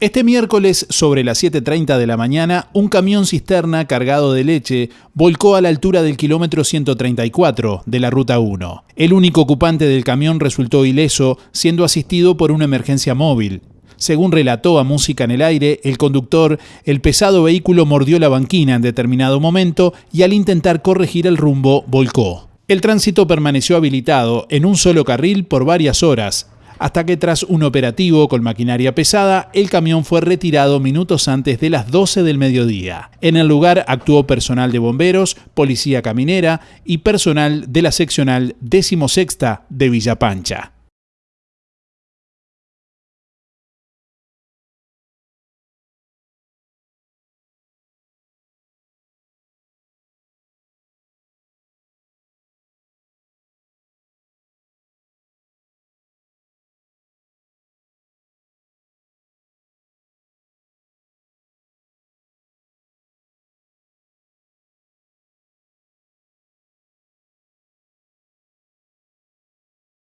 Este miércoles, sobre las 7.30 de la mañana, un camión cisterna cargado de leche volcó a la altura del kilómetro 134 de la Ruta 1. El único ocupante del camión resultó ileso, siendo asistido por una emergencia móvil. Según relató a Música en el Aire, el conductor, el pesado vehículo mordió la banquina en determinado momento y al intentar corregir el rumbo, volcó. El tránsito permaneció habilitado en un solo carril por varias horas, hasta que tras un operativo con maquinaria pesada, el camión fue retirado minutos antes de las 12 del mediodía. En el lugar actuó personal de bomberos, policía caminera y personal de la seccional 16 de Villapancha.